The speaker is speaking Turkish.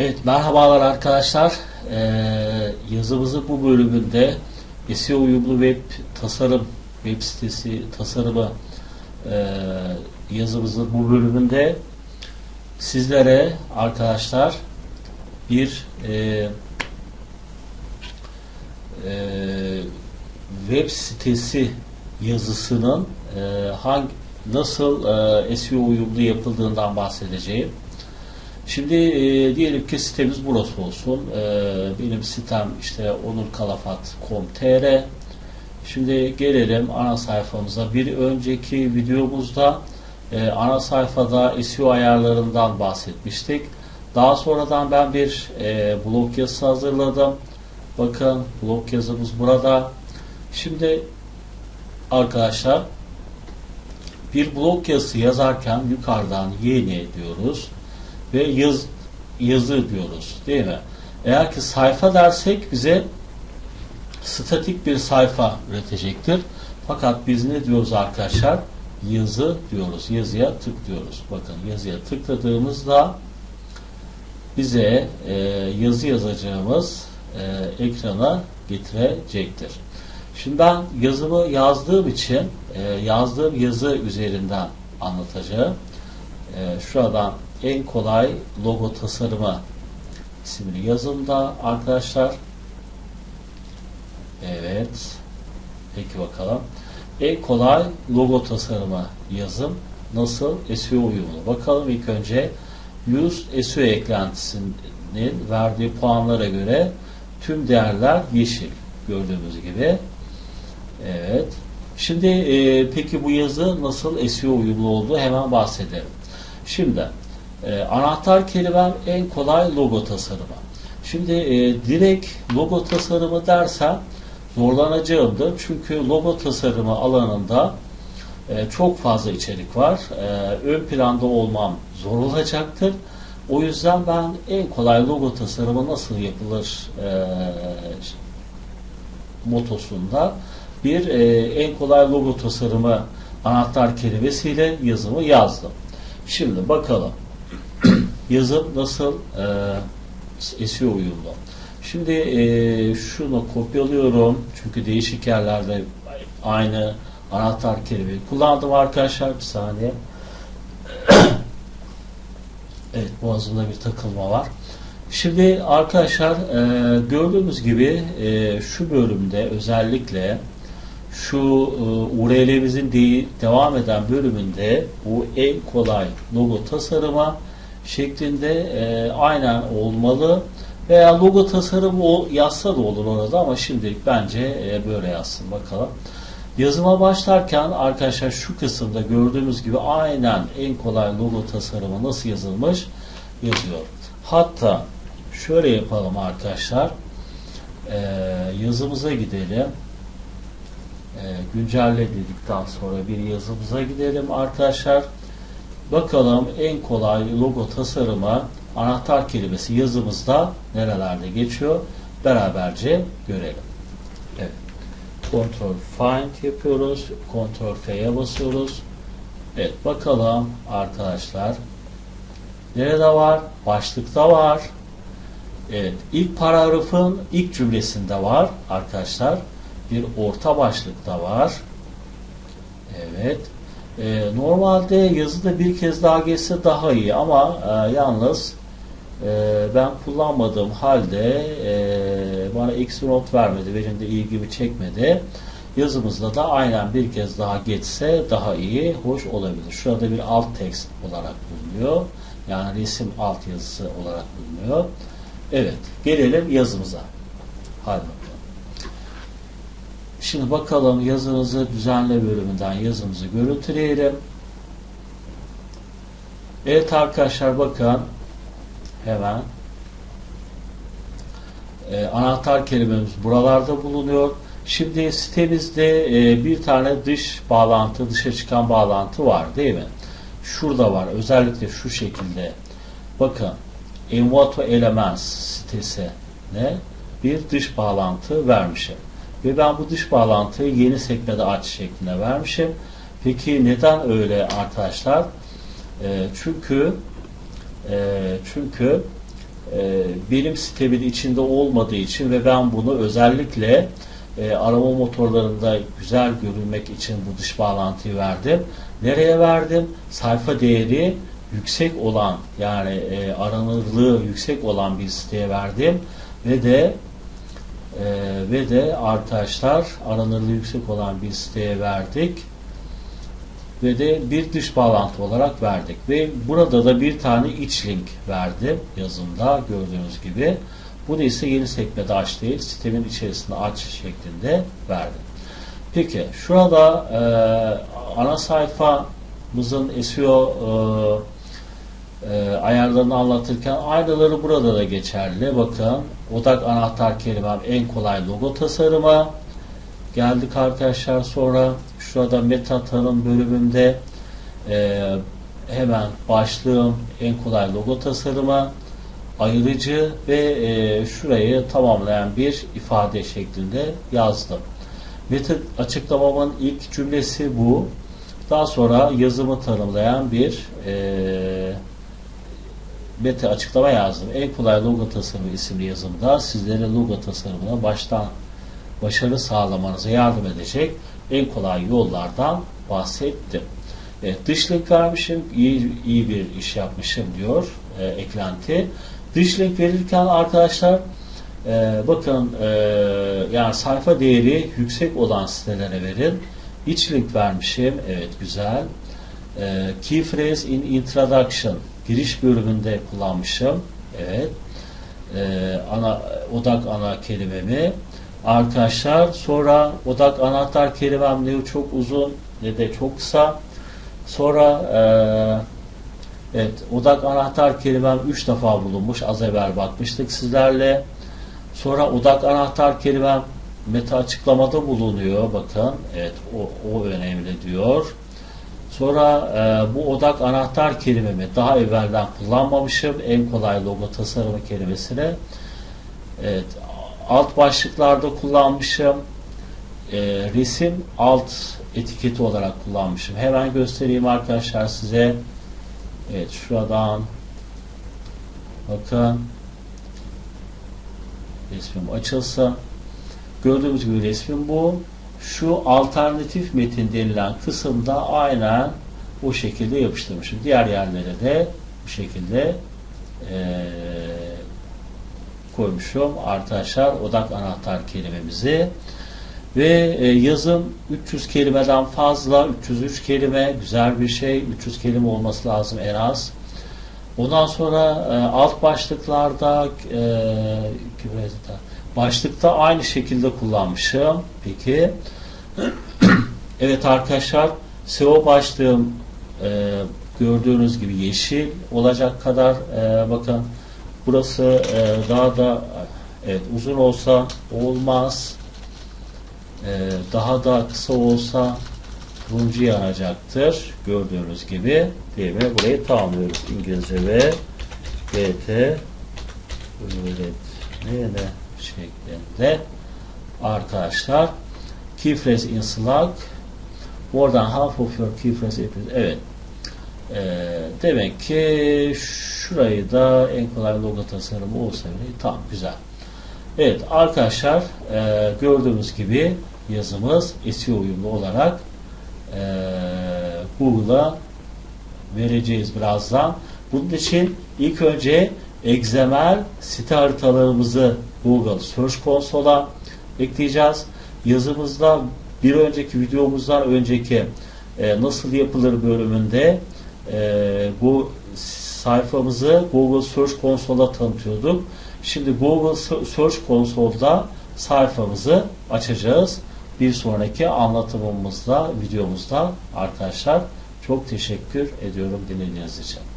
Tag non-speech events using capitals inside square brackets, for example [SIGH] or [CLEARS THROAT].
Evet merhabalar arkadaşlar. Ee, yazımızın bu bölümünde SEO uyumlu web tasarım web sitesi tasarımı e, yazımızın bu bölümünde sizlere arkadaşlar bir e, e, web sitesi yazısının e, hangi nasıl e, SEO uyumlu yapıldığından bahsedeceğim. Şimdi e, diyelim ki sitemiz burası olsun. E, benim sitem işte onurkalafat.com.tr Şimdi gelelim ana sayfamıza. Bir önceki videomuzda e, ana sayfada SEO ayarlarından bahsetmiştik. Daha sonradan ben bir e, blog yazısı hazırladım. Bakın blog yazımız burada. Şimdi arkadaşlar bir blog yazısı yazarken yukarıdan yeni diyoruz ve yaz, yazı diyoruz değil mi? Eğer ki sayfa dersek bize statik bir sayfa üretecektir. Fakat biz ne diyoruz arkadaşlar? Yazı diyoruz. Yazıya tıklıyoruz. Bakın yazıya tıkladığımızda bize e, yazı yazacağımız e, ekrana getirecektir. Şimdi ben yazımı yazdığım için e, yazdığım yazı üzerinden anlatacağım. E, şuradan en kolay logo tasarımı isimli yazımda arkadaşlar. Evet. Peki bakalım. En kolay logo tasarımı yazım nasıl SEO uyumlu? Bakalım ilk önce Use SEO eklentisinin verdiği puanlara göre tüm değerler yeşil gördüğümüz gibi. Evet. Şimdi e, peki bu yazı nasıl SEO uyumlu olduğu hemen bahsedelim. Şimdi e, anahtar kelimem en kolay logo tasarımı. Şimdi e, direkt logo tasarımı dersem zorlanacağımdır. Çünkü logo tasarımı alanında e, çok fazla içerik var. E, ön planda olmam zor olacaktır. O yüzden ben en kolay logo tasarımı nasıl yapılır e, motosunda bir e, en kolay logo tasarımı anahtar kelimesiyle yazımı yazdım. Şimdi bakalım yazım nasıl e, SEO uyumlu. Şimdi e, şunu kopyalıyorum. Çünkü değişik yerlerde aynı anahtar kelimeyi kullandım arkadaşlar. Bir saniye. [COUGHS] evet boğazımda bir takılma var. Şimdi arkadaşlar e, gördüğümüz gibi e, şu bölümde özellikle şu e, URL'imizin de, devam eden bölümünde bu en kolay logo tasarıma şeklinde e, aynen olmalı. Veya logo tasarımı o, yazsa da olur orada ama şimdilik bence e, böyle yazsın bakalım. Yazıma başlarken arkadaşlar şu kısımda gördüğümüz gibi aynen en kolay logo tasarımı nasıl yazılmış yazıyor. Hatta şöyle yapalım arkadaşlar. E, yazımıza gidelim. E, güncelle dedikten sonra bir yazımıza gidelim arkadaşlar. Bakalım en kolay logo tasarımı anahtar kelimesi yazımızda nerelerde geçiyor? Beraberce görelim. Evet. Ctrl Find yapıyoruz. Ctrl F'ye basıyoruz. Evet bakalım arkadaşlar. Nerede var? Başlıkta var. Evet. ilk paragrafın ilk cümlesinde var arkadaşlar. Bir orta başlıkta var. Evet. Ee, normalde yazıda bir kez daha geçse daha iyi ama e, yalnız e, ben kullanmadığım halde e, bana eksi not vermedi. Benim de ilgimi çekmedi. Yazımızda da aynen bir kez daha geçse daha iyi, hoş olabilir. Şurada bir alt text olarak bulunuyor. Yani resim alt yazısı olarak bulunuyor. Evet, gelelim yazımıza. Hadi. Şimdi bakalım yazımızı düzenle bölümünden yazımızı görüntüleyelim. Evet arkadaşlar bakın hemen e, anahtar kelimemiz buralarda bulunuyor. Şimdi sitemizde e, bir tane dış bağlantı, dışa çıkan bağlantı var değil mi? Şurada var. Özellikle şu şekilde. Bakın Envato Elements sitesine bir dış bağlantı vermişim. Ve ben bu dış bağlantıyı yeni sekmede aç şeklinde vermişim. Peki neden öyle arkadaşlar? E, çünkü e, çünkü e, benim sitemin içinde olmadığı için ve ben bunu özellikle e, arama motorlarında güzel görünmek için bu dış bağlantıyı verdim. Nereye verdim? Sayfa değeri yüksek olan yani e, aranırlığı yüksek olan bir siteye verdim ve de e, ve de arkadaşlar aranırlığı yüksek olan bir siteye verdik. Ve de bir dış bağlantı olarak verdik. Ve burada da bir tane iç link verdim yazımda gördüğünüz gibi. Bunu ise yeni sekmede aç değil sitemin içerisinde aç şeklinde verdim peki şurada e, ana sayfamızın SEO e, e, ayarlarını anlatırken aynıları burada da geçerli bakın odak anahtar kelimem en kolay logo tasarımı geldik arkadaşlar sonra şurada meta tanım bölümünde e, hemen başlığım en kolay logo tasarımı ayırıcı ve e, şurayı tamamlayan bir ifade şeklinde yazdım. Meta açıklamamın ilk cümlesi bu. Daha sonra yazımı tanımlayan bir e, meta açıklama yazdım. En kolay logo tasarımı isimli yazımda sizlere logo tasarımına baştan başarı sağlamanıza yardım edecek en kolay yollardan bahsettim. Evet, dış link vermişim, iyi, iyi bir iş yapmışım diyor e, eklenti. Dış link verirken arkadaşlar e, bakın e, yani sayfa değeri yüksek olan sitelere verin. İç link vermişim, evet güzel. E, key phrase in introduction giriş bölümünde kullanmışım, evet. E, ana odak ana kelimemi arkadaşlar. Sonra odak anahtar kelimem ne çok uzun ne de çok kısa. Sonra e, evet odak anahtar kelimem 3 defa bulunmuş. Az evvel bakmıştık sizlerle. Sonra odak anahtar kelimem meta açıklamada bulunuyor. Bakın evet o, o önemli diyor. Sonra e, bu odak anahtar kelimemi daha evvelden kullanmamışım. En kolay logo tasarımı kelimesine. Evet alt başlıklarda kullanmışım. E, resim alt etiketi olarak kullanmışım. Hemen göstereyim arkadaşlar size. Evet şuradan bakın resmim açılsa gördüğümüz gibi resmim bu. Şu alternatif metin denilen kısımda aynen o şekilde yapıştırmışım. Diğer yerlere de bu şekilde eee koymuşum. Arkadaşlar odak anahtar kelimemizi. Ve e, yazım 300 kelimeden fazla 303 kelime güzel bir şey. 300 kelime olması lazım en az. Ondan sonra e, alt başlıklarda e, başlıkta aynı şekilde kullanmışım peki [CLEARS THROAT] evet arkadaşlar SEO başlığım e, gördüğünüz gibi yeşil olacak kadar e, bakın Burası e, daha da evet, uzun olsa olmaz. E, daha da kısa olsa turuncu yanacaktır. Gördüğünüz gibi değil mi? Burayı tamamlıyoruz. İngilizce ve GT öğretmeni şeklinde arkadaşlar key phrase in Slack oradan half of your key evet e, demek ki şurayı da en kolay logo tasarımı olsa bile tam güzel. Evet arkadaşlar e, gördüğünüz gibi yazımız SEO uyumlu olarak e, Google'a vereceğiz birazdan. Bunun için ilk önce XML site haritalarımızı Google Search Console'a ekleyeceğiz. Yazımızda bir önceki videomuzdan önceki e, nasıl yapılır bölümünde e, bu sayfamızı Google Search Console'a tanıtıyorduk. Şimdi Google Search Console'da sayfamızı açacağız. Bir sonraki anlatımımızda, videomuzda arkadaşlar çok teşekkür ediyorum dinlediğiniz için.